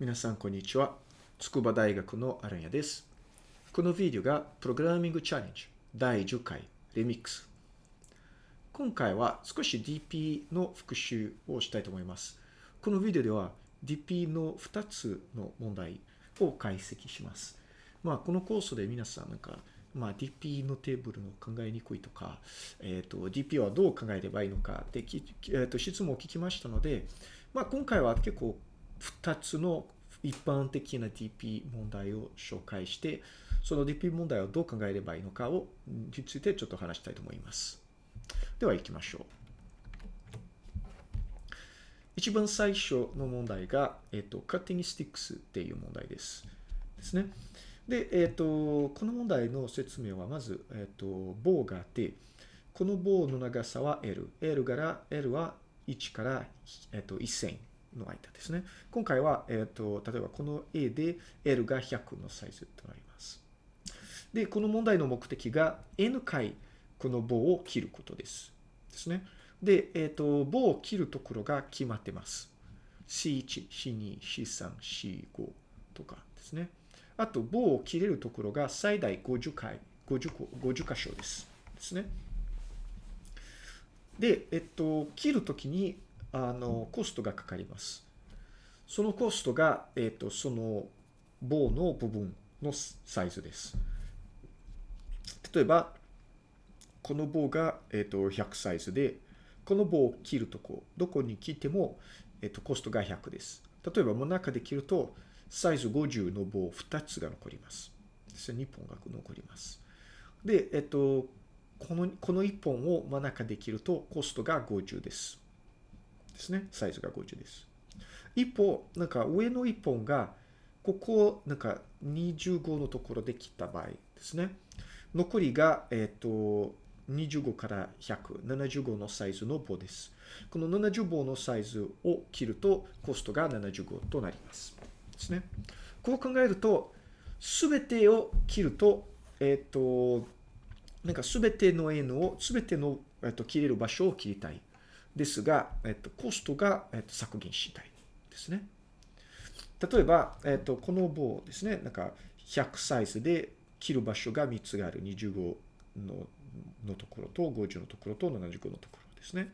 皆さん、こんにちは。筑波大学のアランヤです。このビデオがプログラミングチャレンジ第10回リミックス。今回は少し DP の復習をしたいと思います。このビデオでは DP の2つの問題を解析します。まあ、このコースで皆さんなんか、まあ、DP のテーブルの考えにくいとか、えっ、と、DP はどう考えればいいのかって、えっ、と、質問を聞きましたので、まあ、今回は結構2つの一般的な DP 問題を紹介して、その DP 問題をどう考えればいいのかを、についてちょっと話したいと思います。では行きましょう。一番最初の問題が、えっ、と、cutting sticks っていう問題です。ですね。で、えっ、と、この問題の説明はまず、えっ、と、棒があって、この棒の長さは L。L から L は1から、えっ、と、1000の間ですね。今回は、えっ、と、例えばこの A で L が100のサイズとなります。で、この問題の目的が N 回この棒を切ることです。ですね。で、えっ、と、棒を切るところが決まってます。C1、C2、C3、C5 とかですね。あと、棒を切れるところが最大50回、50, 50箇所です。ですね。で、えっと、切るときに、あの、コストがかかります。そのコストが、えっと、その棒の部分のサイズです。例えば、この棒が、えっと、100サイズで、この棒を切るとこ、どこに切っても、えっと、コストが100です。例えば、真ん中で切ると、サイズ50の棒2つが残ります。ですね2本が残ります。で、えっと、この、この1本を真ん中で切ると、コストが50です。ですね。サイズが50です。一方、なんか上の1本が、ここ、なんか25のところで切った場合ですね。残りが、えっと、25から100、75のサイズの棒です。この70棒のサイズを切ると、コストが75となります。ですね。こう考えると、すべてを切ると、えっと、なんかすべての N を、すべての、えっと、切れる場所を切りたい。ですが、えっと、コストが、えっと、削減したい。ですね。例えば、えっと、この棒ですね。なんか、100サイズで切る場所が3つがある。25ののところと、50のところと、75のところですね。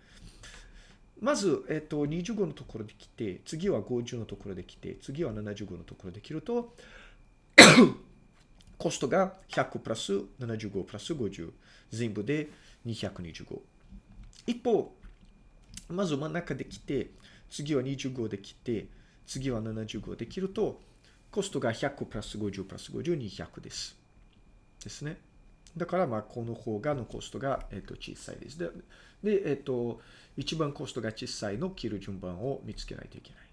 まず、えっと、25のところで切って、次は50のところで切って、次は75のところで切ると、コストが100プラス75プラス50。全部で225。一方、まず真ん中で切って、次は25で切って、次は75で切ると、コストが100プラス50プラス50、200です。ですね。だから、まあ、この方がのコストが、えっと、小さいです。で、でえっと、一番コストが小さいの切る順番を見つけないといけない。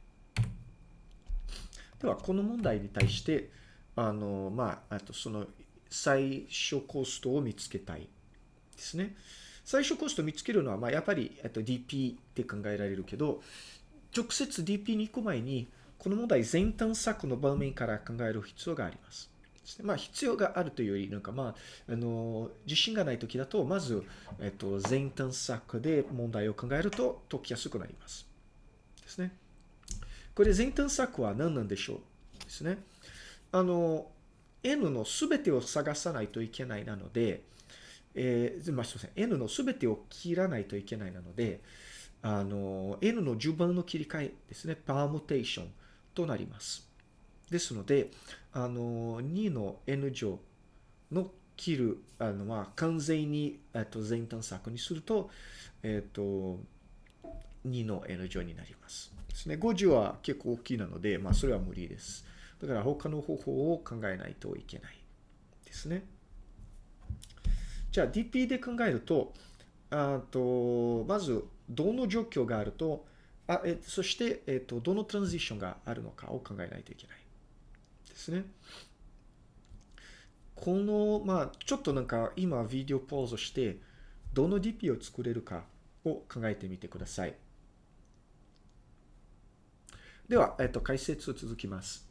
では、この問題に対して、あの、まあ、あとその最初コストを見つけたいですね。最初コスト見つけるのは、まあ、やっぱり、えっと、DP って考えられるけど、直接 DP に行く前に、この問題全探索の場面から考える必要があります。まあ、必要があるというより、なんかまあ、あの、自信がないときだと、まず、えっと、全探索で問題を考えると解きやすくなります。ですね。これ全探索は何なんでしょう？ですね。あの、N のすべてを探さないといけないなので、えー、まあ、すみません。N のすべてを切らないといけないなので、あの、N の順番の切り替えですね。パームテーションとなります。ですので、あの、2の N 乗の切る、あの、まあ、完全に、えっと、全探索にすると、えっと、2の N 乗になります。ですね。50は結構大きいなので、まあ、それは無理です。だから他の方法を考えないといけないですね。じゃあ DP で考えると、あと、まず、どの状況があると、あえそして、えっと、どのトランジションがあるのかを考えないといけない。ですね。この、まあ、ちょっとなんか今ビデオポーズして、どの DP を作れるかを考えてみてください。では、えっと、解説続きます。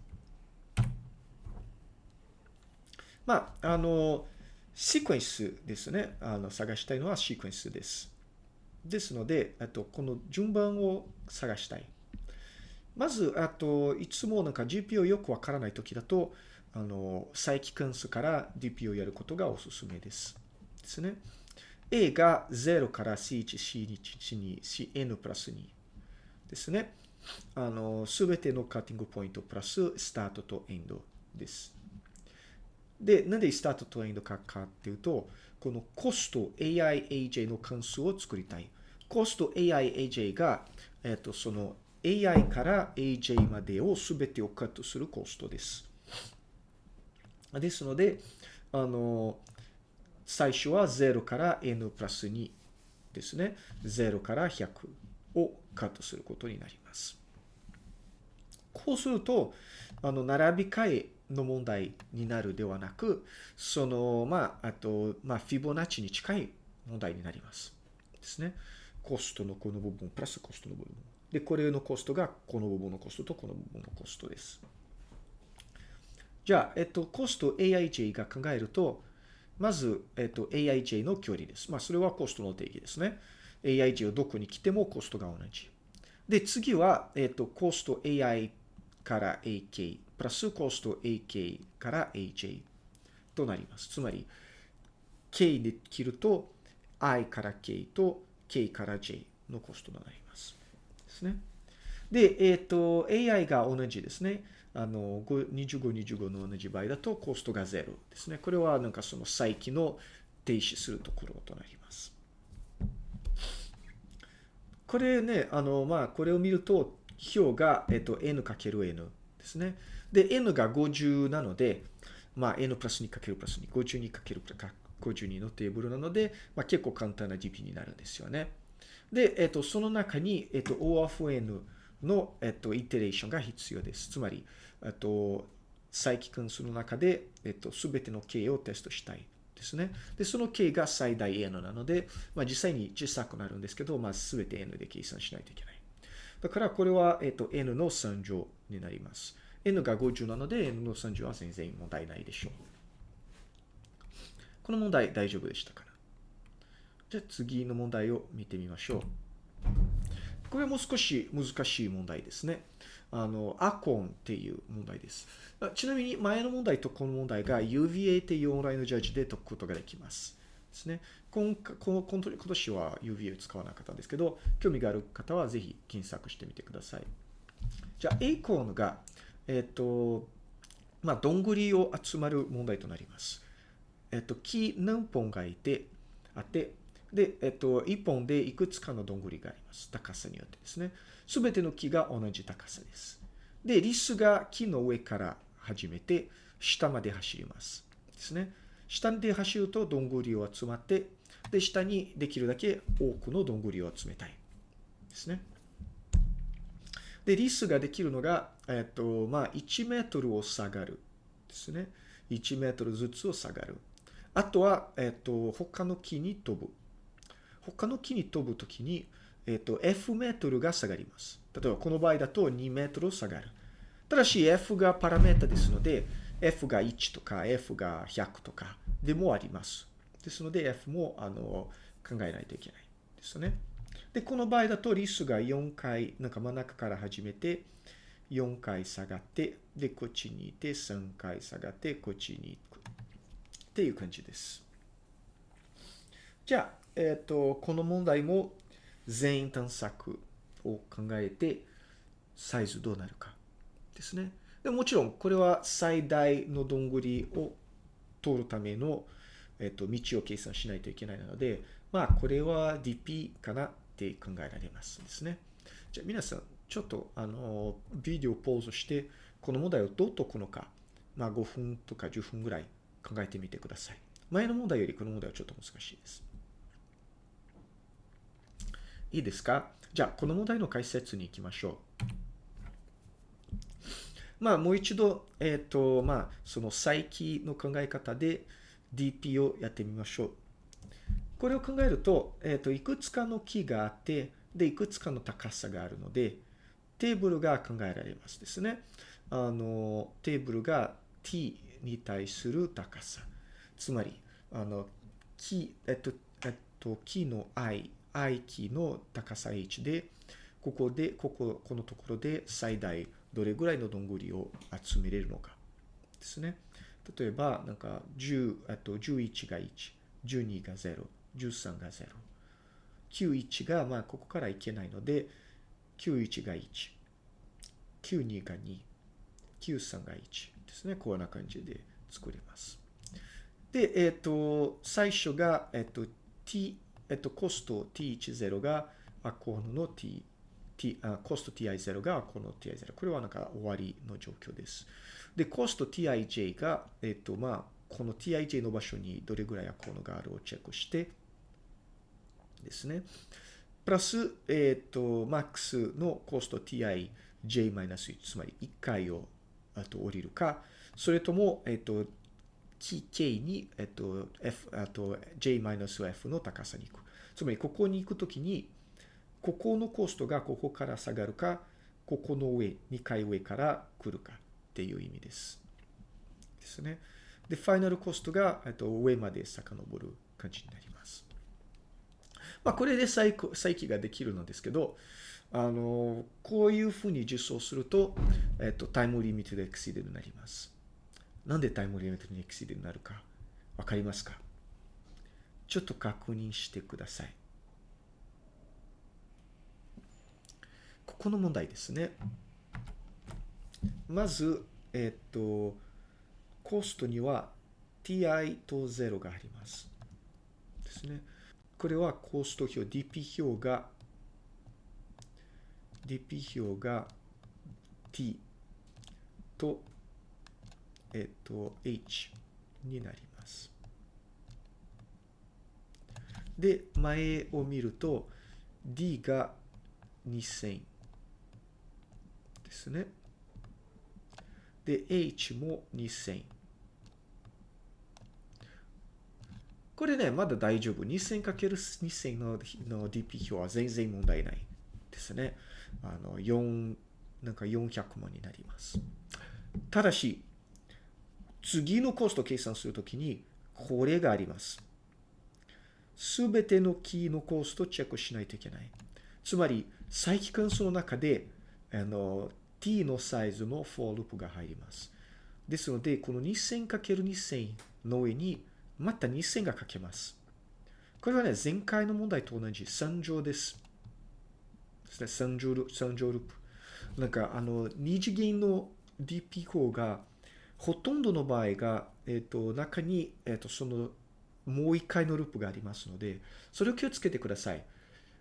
まあ、あの、シークエンスですね。あの、探したいのはシークエンスです。ですので、あとこの順番を探したい。まず、あと、いつもなんか GPO よくわからないときだと、あの、再帰関数から DP をやることがおすすめです。ですね。A が0から C1、C1、C2、Cn プラス2ですね。あの、すべてのカッティングポイントプラススタートとエンドです。で、なんでスタートとエンドかかっていうと、このコスト AIAJ の関数を作りたい。コスト AIAJ が、えっ、と、その AI から AJ までをすべてをカットするコストです。ですので、あの、最初は0から n プラス2ですね。0から100をカットすることになります。こうすると、あの、並び替えの問題になるではなく、その、まあ、あと、まあ、フィボナッチに近い問題になります。ですね。コストのこの部分、プラスコストの部分。で、これのコストがこの部分のコストとこの部分のコストです。じゃあ、えっと、コスト AIJ が考えると、まず、えっと、AIJ の距離です。まあ、それはコストの定義ですね。AIJ をどこに来てもコストが同じ。で、次は、えっと、コスト AI から AK、プラスコスト AK から AJ となります。つまり、K で切ると、I から K と K から J のコストとなります。ですね。で、えっ、と、AI が同じですね。あの、25、25の同じ場合だとコストが0ですね。これはなんかその再起の停止するところとなります。これね、あの、まあ、これを見ると、表が、えっ、と、n かける n ですね。で、n が50なので、まあ、n プラス2かけるプラス2、52かけるプラス52のテーブルなので、まあ、結構簡単な GP になるんですよね。で、えっ、と、その中に、えっ、と、O of n の、えっと、イテレーションが必要です。つまり、えっと、再帰関数の中で、えっと、すべての k をテストしたいですね。で、その k が最大 n なので、まあ、実際に小さくなるんですけど、まあ、すべて n で計算しないといけない。だから、これは、えっと、n の3乗になります。N が50なので、n の3乗は全然問題ないでしょう。この問題大丈夫でしたか？なじゃあ次の問題を見てみましょう。これもう少し難しい問題ですね。あの、アコンっていう問題です。ちなみに前の問題とこの問題が UVA っていうオンラインのジャッジで解くことができます。ですね。今今今年は UVA を使わなかったんですけど、興味がある方はぜひ検索してみてください。じゃあ、エイコーンが、えっ、と、まあ、どんぐりを集まる問題となります。えっ、と、木何本がいて、あって、で、えっと、一本でいくつかのどんぐりがあります。高さによってですね。すべての木が同じ高さです。で、リスが木の上から始めて、下まで走ります。ですね。下で走るとどんぐりを集まって、で、下にできるだけ多くのどんぐりを集めたい。ですね。で、リスができるのが、えっと、まあ、1メートルを下がる。ですね。1メートルずつを下がる。あとは、えっと、他の木に飛ぶ。他の木に飛ぶときに、えっ、と、F メートルが下がります。例えば、この場合だと2メートル下がる。ただし、F がパラメータですので、F が1とか F が100とかでもあります。ですので、F も、あの、考えないといけないですよね。で、この場合だと、リスが4回、なんか真ん中から始めて、4回下がって、で、こっちにいて、3回下がって、こっちに行く。っていう感じです。じゃあ、えっ、と、この問題も全員探索を考えて、サイズどうなるかですね。でもちろん、これは最大のどんぐりを通るための、えっ、と、道を計算しないといけないので、まあ、これは DP かなって考えられますですね。じゃあ、皆さん、ちょっと、あの、ビデオポーズして、この問題をどう解くのか、まあ、5分とか10分ぐらい考えてみてください。前の問題よりこの問題はちょっと難しいです。いいですか？じゃあ、この問題の解説に行きましょう。まあ、もう一度、えっ、ー、と、まあ、その再起の考え方で DP をやってみましょう。これを考えると、えっ、と、いくつかの木があって、で、いくつかの高さがあるので、テーブルが考えられますですね。あの、テーブルが t に対する高さ。つまり、あの、木、えっと、えっと、木の i、i キーの高さ h で、ここで、ここ、このところで最大どれぐらいのどんぐりを集めれるのかですね。例えば、なんか10、あと11が1、12が0、13が0。91が、まあ、ここからいけないので、91が1、92が2、93が1ですね。こんな感じで作れます。で、えっ、ー、と、最初が、えっ、ー、と、t、えっ、ー、と、コスト t10 がアコーの t、t あコスト ti0 がアコーの ti0。これはなんか終わりの状況です。で、コスト tij が、えっ、と、まあ、この tij の場所にどれぐらいアコーのがあるをチェックして、ですね。プラス、えっ、と、マックスのコスト tij-1、つまり1回をあと降りるか、それとも、えっ、と、tk に、えっと、f、あと j-f の高さに行く。つまり、ここに行くときに、ここのコストがここから下がるか、ここの上、2回上から来るかっていう意味です。ですね。で、ファイナルコストが、えっと、上まで遡る感じになります。まあ、これで再再起ができるのですけど、あの、こういうふうに実装すると、えっと、タイムリミットでエクシーデになります。なんでタイムリミットにエクシーデになるか、わかりますか？ちょっと確認してください。ここの問題ですね。まず、えっと、コストには ti と0があります。ですね。これはコスト表、DP 表が、DP 表が t と、えっと、h になります。で、前を見ると、d が2000ですね。で、h も2000。これね、まだ大丈夫。2000×2000 のの DP 表は全然問題ないですね。あの、4、なんか400万になります。ただし、次のコスト計算するときに、これがあります。すべてのキーのコストをチェックしないといけない。つまり、再帰関数の中で、あの、t のサイズの for ループが入ります。ですので、この 2000×2000 の上に、また2000が書けます。これはね、前回の問題と同じ3乗です。ですね、3乗ル3乗ループ。なんか、あの、二次元の DP 項が、ほとんどの場合が、えっ、ー、と、中に、えっ、ー、と、その、もう一回のループがありますので、それを気をつけてください。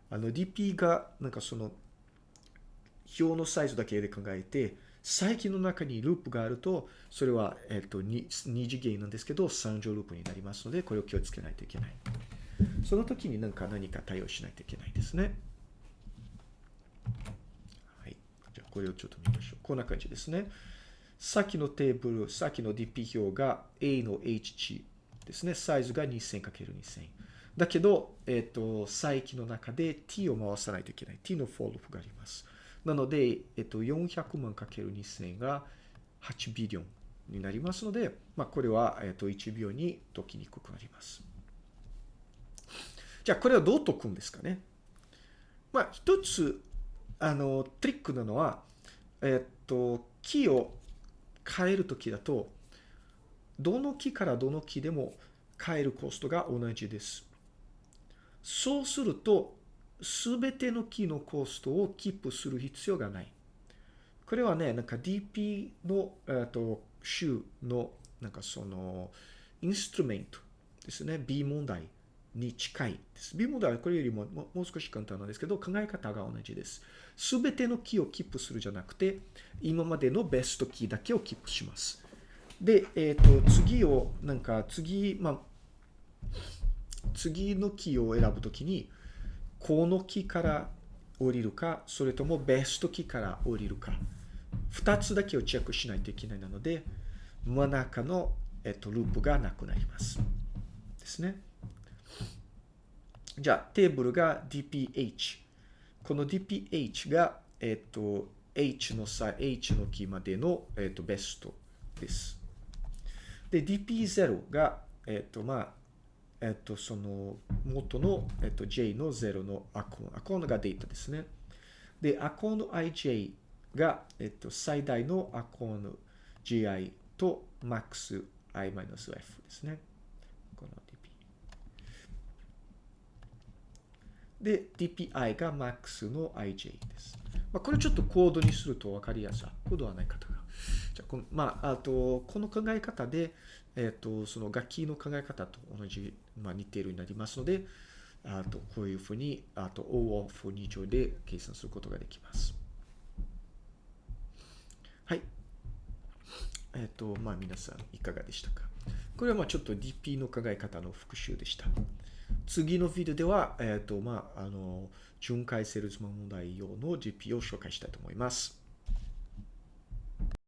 あの、DP が、なんかその、表のサイズだけで考えて、最近の中にループがあると、それは、えっ、と、二次元なんですけど、3乗ループになりますので、これを気をつけないといけない。その時に何か何か対応しないといけないですね。はい。じゃあ、これをちょっと見ましょう。こんな感じですね。さっきのテーブル、さっきの DP 表が A の H 値ですね。サイズが 2000×2000。だけど、えっ、ー、と、再起の中で t を回さないといけない。t のフォロープがあります。なので、えっ、と、400万 ×2000 が8ビリオンになりますので、まあ、これは、えっ、と、1秒に解きにくくなります。じゃあ、これはどう解くんですかね？まあ、一つ、あの、トリックなのは、えっ、と、キーを変えるときだと、どの木からどの木でも変えるコストが同じです。そうすると、すべての木のコストをキープする必要がない。これはね、なんか DP の、えー、と週の、なんかその、インストゥメントですね。B 問題に近いです。B 問題はこれよりももう少し簡単なんですけど、考え方が同じです。すべてのキーをキープするじゃなくて、今までのベストキーだけをキープします。で、えっ、ー、と、次を、なんか、次、まあ、次のキーを選ぶときに、この木から降りるか、それともベストキーから降りるか、二つだけをチェックしないといけないなので、真ん中の、えっ、と、ループがなくなります。ですね。じゃあ、テーブルが DPH。この DPH が、えっと、H の差、H のキーまでの、えっと、ベストです。で、DP0 が、えっと、まあ、えっと、その、元の、えっと、J の0のアコン。アコンがデータですね。で、アコーの ij が、えっと、最大のアコーの gi と max i-f ですね。この dp。で、dpi が max の ij です。まあ、これちょっとコードにすると分かりやすい。コードはない方が。じゃこの、まあ、あと、この考え方で、えっ、と、その楽器の考え方と同じ、まあ、似ているようになりますので、あと、こういうふうに、あと、O オフ2乗で計算することができます。はい。えっ、と、まあ、皆さん、いかがでしたか？これは、まあ、ちょっと DP の考え方の復習でした。次のビデオでは、えっ、と、まあ、あの、巡回セールスマン問題用の GP を紹介したいと思います。